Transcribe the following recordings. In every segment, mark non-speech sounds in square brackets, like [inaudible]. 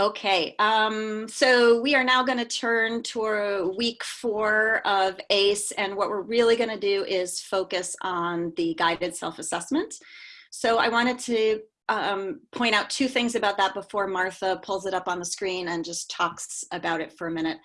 Okay, um, so we are now going to turn to week four of ACE, and what we're really going to do is focus on the guided self-assessment. So I wanted to um, point out two things about that before Martha pulls it up on the screen and just talks about it for a minute.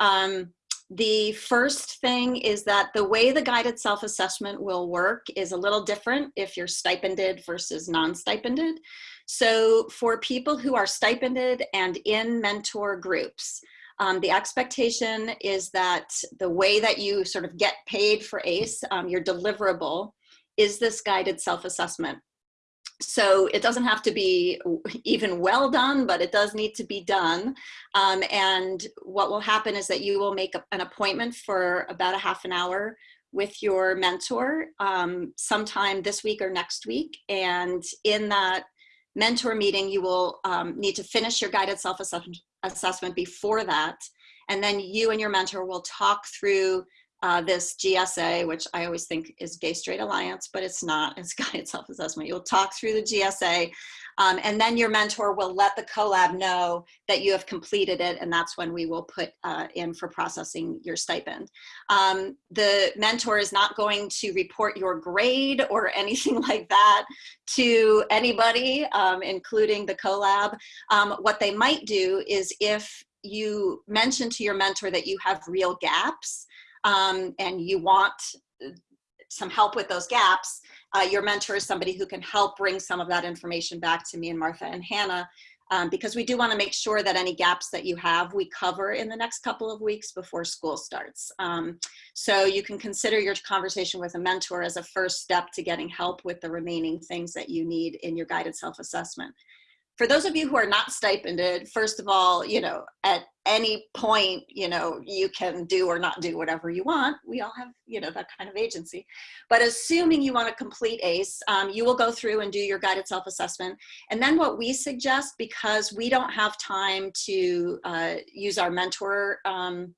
Um, the first thing is that the way the guided self-assessment will work is a little different if you're stipended versus non-stipended. So for people who are stipended and in mentor groups, um, the expectation is that the way that you sort of get paid for ACE, um, your deliverable, is this guided self-assessment. So it doesn't have to be even well done, but it does need to be done. Um, and what will happen is that you will make an appointment for about a half an hour with your mentor um, sometime this week or next week. And in that mentor meeting, you will um, need to finish your guided self-assessment before that. And then you and your mentor will talk through uh, this GSA, which I always think is Gay Straight Alliance, but it's not, it's [laughs] guided self-assessment. You'll talk through the GSA um, and then your mentor will let the CoLab know that you have completed it and that's when we will put uh, in for processing your stipend. Um, the mentor is not going to report your grade or [laughs] anything like that to anybody, um, including the CoLab. Um, what they might do is if you mention to your mentor that you have real gaps, um, and you want some help with those gaps, uh, your mentor is somebody who can help bring some of that information back to me and Martha and Hannah um, because we do want to make sure that any gaps that you have we cover in the next couple of weeks before school starts. Um, so you can consider your conversation with a mentor as a first step to getting help with the remaining things that you need in your guided self-assessment for those of you who are not stipended, first of all, you know, at any point, you know, you can do or not do whatever you want. We all have, you know, that kind of agency. But assuming you want to complete ACE, um, you will go through and do your guided self-assessment. And then what we suggest, because we don't have time to uh, use our mentor um,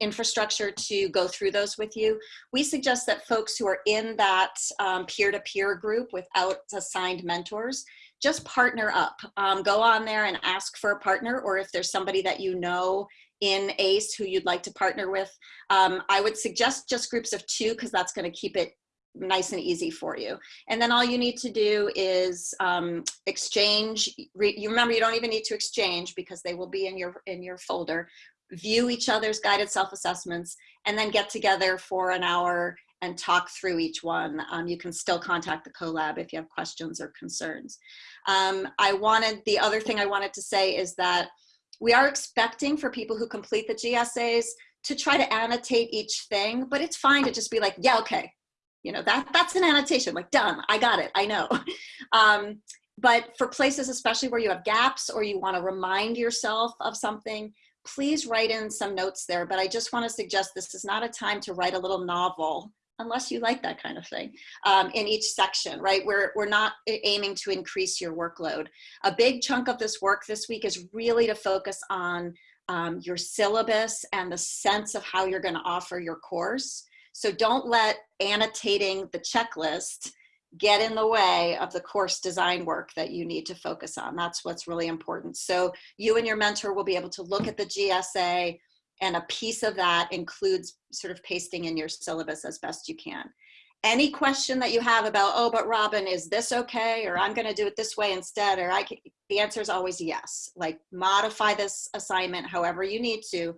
infrastructure to go through those with you. We suggest that folks who are in that um, peer-to-peer um, -peer group without assigned mentors just partner up. Um, go on there and ask for a partner, or if there's somebody that you know in ACE who you'd like to partner with. Um, I would suggest just groups of two because that's going to keep it nice and easy for you. And then all you need to do is um, exchange. you remember you don't even need to exchange because they will be in your in your folder. View each other's guided self-assessments and then get together for an hour and talk through each one. Um, you can still contact the CoLab if you have questions or concerns. Um, I wanted, the other thing I wanted to say is that we are expecting for people who complete the GSAs to try to annotate each thing, but it's fine to just be like, yeah, okay. You know, that, that's an annotation, like done, I got it, I know. [laughs] um, but for places, especially where you have gaps or you wanna remind yourself of something, please write in some notes there. But I just wanna suggest this is not a time to write a little novel unless you like that kind of thing um, in each section, right? We're, we're not aiming to increase your workload. A big chunk of this work this week is really to focus on um, your syllabus and the sense of how you're gonna offer your course. So don't let annotating the checklist get in the way of the course design work that you need to focus on. That's what's really important. So you and your mentor will be able to look at the GSA, and a piece of that includes sort of pasting in your syllabus as best you can. Any question that you have about, oh, but Robin, is this okay? Or I'm gonna do it this way instead, or I can, the answer is always yes. Like modify this assignment however you need to,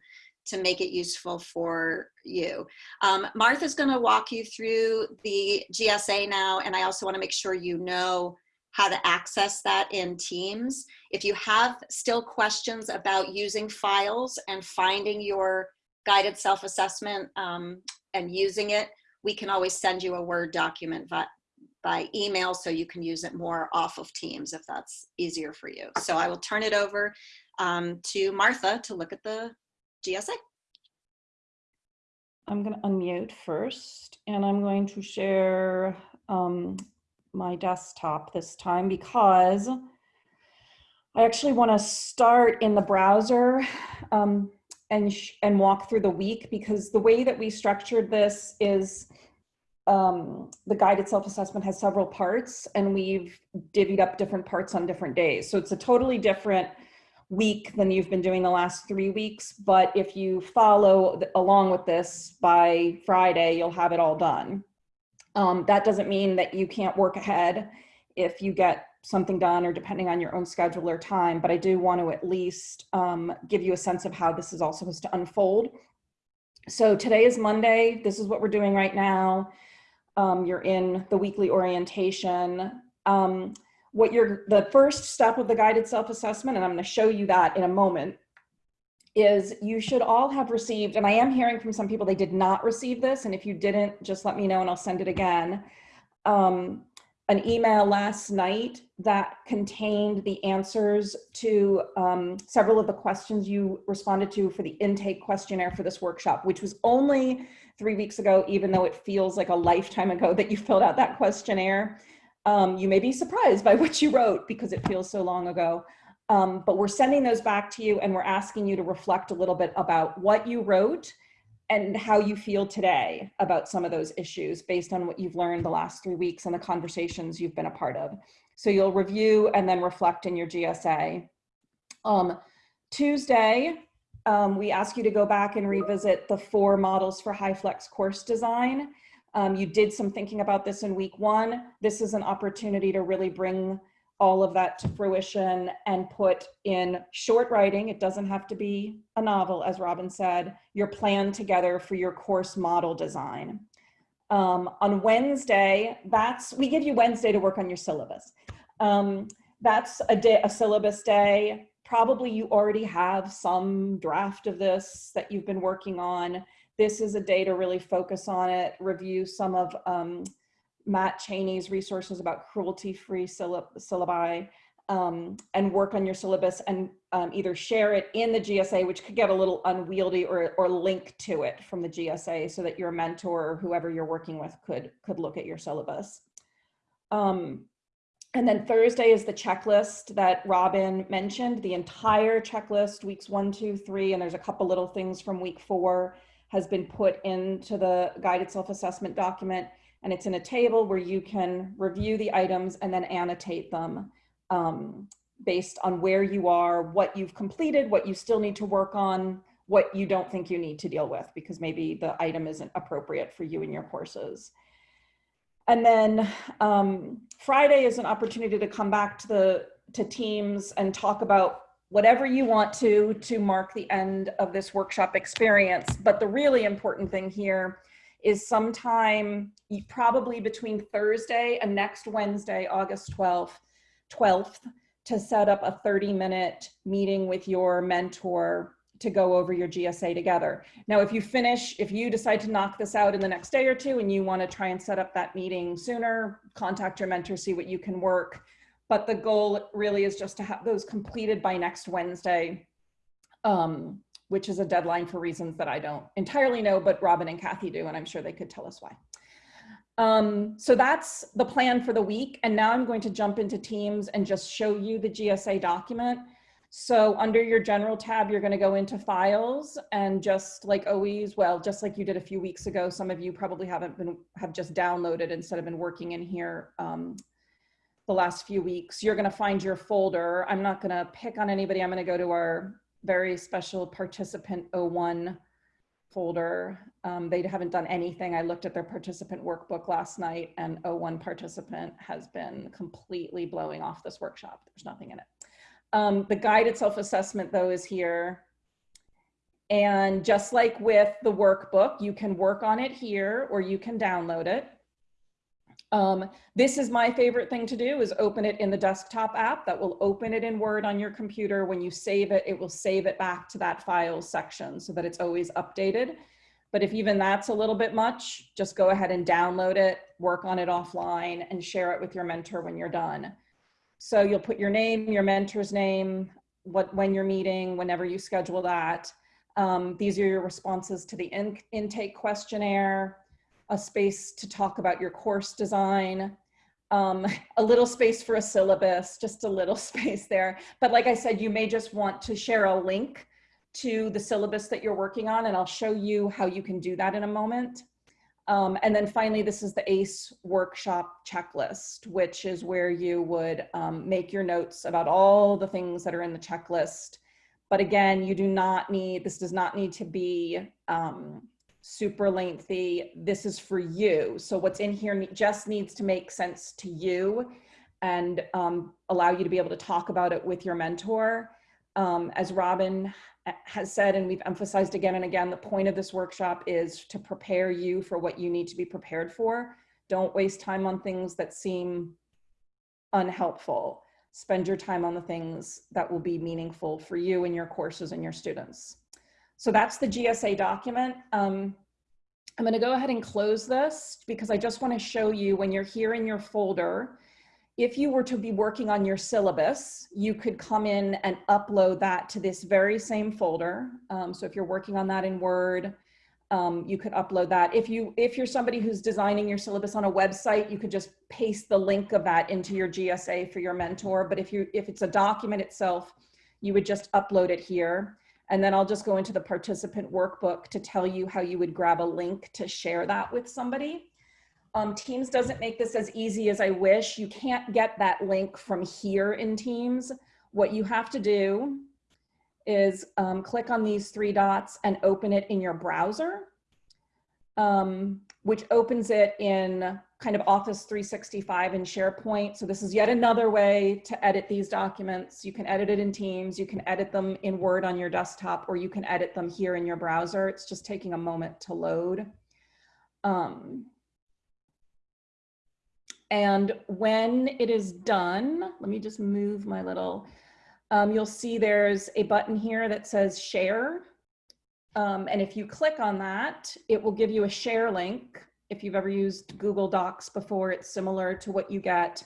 to make it useful for you. Um, Martha's gonna walk you through the GSA now, and I also wanna make sure you know how to access that in Teams. If you have still questions about using files and finding your guided self-assessment um, and using it, we can always send you a Word document by, by email so you can use it more off of Teams if that's easier for you. So I will turn it over um, to Martha to look at the GSA. I'm going to unmute first and I'm going to share um, my desktop this time because I actually want to start in the browser um, and, and walk through the week because the way that we structured this is um, the guided self-assessment has several parts and we've divvied up different parts on different days. So it's a totally different week than you've been doing the last three weeks. But if you follow along with this by Friday, you'll have it all done. Um, that doesn't mean that you can't work ahead if you get something done or depending on your own schedule or time. But I do want to at least um, give you a sense of how this is all supposed to unfold. So today is Monday. This is what we're doing right now. Um, you're in the weekly orientation. Um, what you're, the first step of the guided self-assessment, and I'm gonna show you that in a moment, is you should all have received, and I am hearing from some people they did not receive this, and if you didn't, just let me know and I'll send it again. Um, an email last night that contained the answers to um, several of the questions you responded to for the intake questionnaire for this workshop, which was only three weeks ago, even though it feels like a lifetime ago that you filled out that questionnaire. Um, you may be surprised by what you wrote because it feels so long ago. Um, but we're sending those back to you and we're asking you to reflect a little bit about what you wrote and how you feel today about some of those issues based on what you've learned the last three weeks and the conversations you've been a part of. So you'll review and then reflect in your GSA. Um, Tuesday, um, we ask you to go back and revisit the four models for HyFlex course design. Um, you did some thinking about this in week one. This is an opportunity to really bring all of that to fruition and put in short writing, it doesn't have to be a novel, as Robin said, your plan together for your course model design. Um, on Wednesday, that's, we give you Wednesday to work on your syllabus. Um, that's a, day, a syllabus day. Probably you already have some draft of this that you've been working on. This is a day to really focus on it, review some of um, Matt Cheney's resources about cruelty-free syllabi, um, and work on your syllabus and um, either share it in the GSA, which could get a little unwieldy, or, or link to it from the GSA so that your mentor or whoever you're working with could, could look at your syllabus. Um, and then Thursday is the checklist that Robin mentioned, the entire checklist, weeks one, two, three, and there's a couple little things from week four has been put into the guided self-assessment document and it's in a table where you can review the items and then annotate them um, based on where you are, what you've completed, what you still need to work on, what you don't think you need to deal with because maybe the item isn't appropriate for you in your courses. And then um, Friday is an opportunity to come back to the to teams and talk about whatever you want to to mark the end of this workshop experience. But the really important thing here is sometime probably between Thursday and next Wednesday, August 12th, 12th, to set up a 30 minute meeting with your mentor to go over your GSA together. Now, if you finish, if you decide to knock this out in the next day or two and you want to try and set up that meeting sooner, contact your mentor, see what you can work. But the goal really is just to have those completed by next Wednesday. Um, which is a deadline for reasons that I don't entirely know, but Robin and Kathy do, and I'm sure they could tell us why. Um, so that's the plan for the week. And now I'm going to jump into Teams and just show you the GSA document. So under your general tab, you're gonna go into files and just like always, well, just like you did a few weeks ago, some of you probably haven't been, have just downloaded instead of been working in here um, the last few weeks. You're gonna find your folder. I'm not gonna pick on anybody. I'm gonna go to our very special participant 01 folder. Um, they haven't done anything. I looked at their participant workbook last night and 01 participant has been completely blowing off this workshop. There's nothing in it. Um, the guided self-assessment though is here. And just like with the workbook, you can work on it here or you can download it. Um, this is my favorite thing to do is open it in the desktop app that will open it in Word on your computer. When you save it, it will save it back to that files section so that it's always updated. But if even that's a little bit much, just go ahead and download it, work on it offline and share it with your mentor when you're done. So you'll put your name, your mentor's name, what when you're meeting, whenever you schedule that. Um, these are your responses to the in intake questionnaire a space to talk about your course design, um, a little space for a syllabus, just a little [laughs] space there. But like I said, you may just want to share a link to the syllabus that you're working on, and I'll show you how you can do that in a moment. Um, and then finally, this is the ACE workshop checklist, which is where you would um, make your notes about all the things that are in the checklist. But again, you do not need, this does not need to be um, super lengthy. This is for you. So what's in here just needs to make sense to you and um, allow you to be able to talk about it with your mentor. Um, as Robin has said, and we've emphasized again and again, the point of this workshop is to prepare you for what you need to be prepared for. Don't waste time on things that seem unhelpful. Spend your time on the things that will be meaningful for you and your courses and your students. So that's the GSA document. Um, I'm gonna go ahead and close this because I just wanna show you when you're here in your folder, if you were to be working on your syllabus, you could come in and upload that to this very same folder. Um, so if you're working on that in Word, um, you could upload that. If, you, if you're somebody who's designing your syllabus on a website, you could just paste the link of that into your GSA for your mentor. But if, you, if it's a document itself, you would just upload it here. And then I'll just go into the participant workbook to tell you how you would grab a link to share that with somebody. Um, Teams doesn't make this as easy as I wish. You can't get that link from here in Teams. What you have to do is um, click on these three dots and open it in your browser, um, which opens it in kind of Office 365 and SharePoint. So this is yet another way to edit these documents. You can edit it in Teams, you can edit them in Word on your desktop, or you can edit them here in your browser. It's just taking a moment to load. Um, and when it is done, let me just move my little, um, you'll see there's a button here that says share. Um, and if you click on that, it will give you a share link. If you've ever used Google Docs before, it's similar to what you get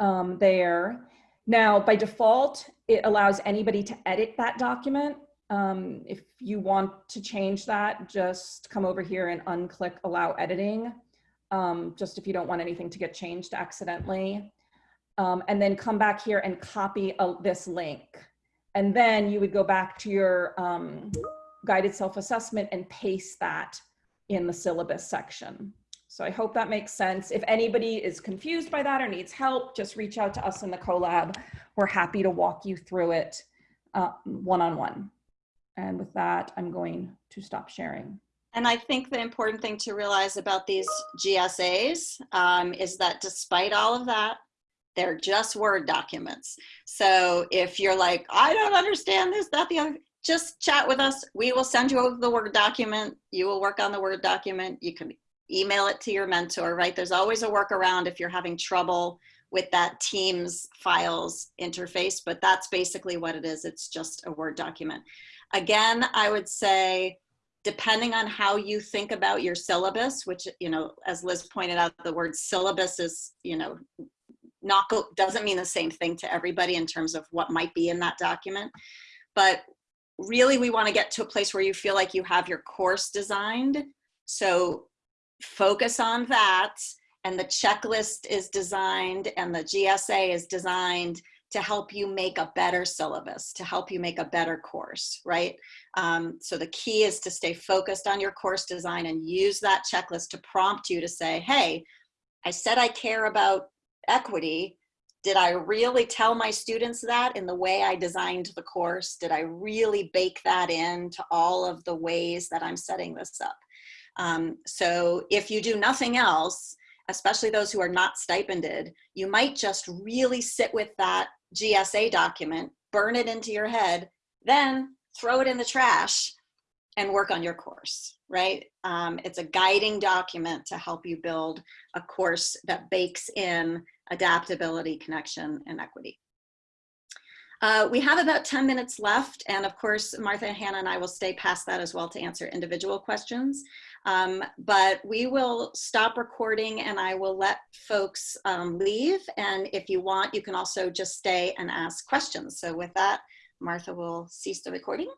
um, there. Now, by default, it allows anybody to edit that document. Um, if you want to change that, just come over here and unclick allow editing um, just if you don't want anything to get changed accidentally. Um, and then come back here and copy a, this link. And then you would go back to your um, guided self-assessment and paste that in the syllabus section. So I hope that makes sense. If anybody is confused by that or needs help, just reach out to us in the CoLab. We're happy to walk you through it uh, one-on-one. Uh, -on -one. And with that, I'm going to stop sharing. And I think the important thing to realize about these GSAs um, is that despite all of that, they're just Word documents. So if you're like, I don't understand this, that, the other, just chat with us. We will send you over the Word document. You will work on the Word document. You can email it to your mentor, right? There's always a workaround if you're having trouble with that Teams files interface, but that's basically what it is. It's just a Word document. Again, I would say, depending on how you think about your syllabus, which, you know, as Liz pointed out, the word syllabus is, you know, not go, doesn't mean the same thing to everybody in terms of what might be in that document. But really we want to get to a place where you feel like you have your course designed. So focus on that and the checklist is designed and the GSA is designed to help you make a better syllabus, to help you make a better course, right? Um, so the key is to stay focused on your course design and use that checklist to prompt you to say, hey, I said I care about equity. Did I really tell my students that in the way I designed the course? Did I really bake that into all of the ways that I'm setting this up? Um, so if you do nothing else, especially those who are not stipended, you might just really sit with that GSA document, burn it into your head, then throw it in the trash and work on your course, right? Um, it's a guiding document to help you build a course that bakes in adaptability, connection, and equity. Uh, we have about 10 minutes left, and of course, Martha, and Hannah, and I will stay past that as well to answer individual questions. Um, but we will stop recording and I will let folks um, leave. And if you want, you can also just stay and ask questions. So with that, Martha will cease the recording.